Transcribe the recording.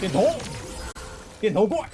电筒电筒怪。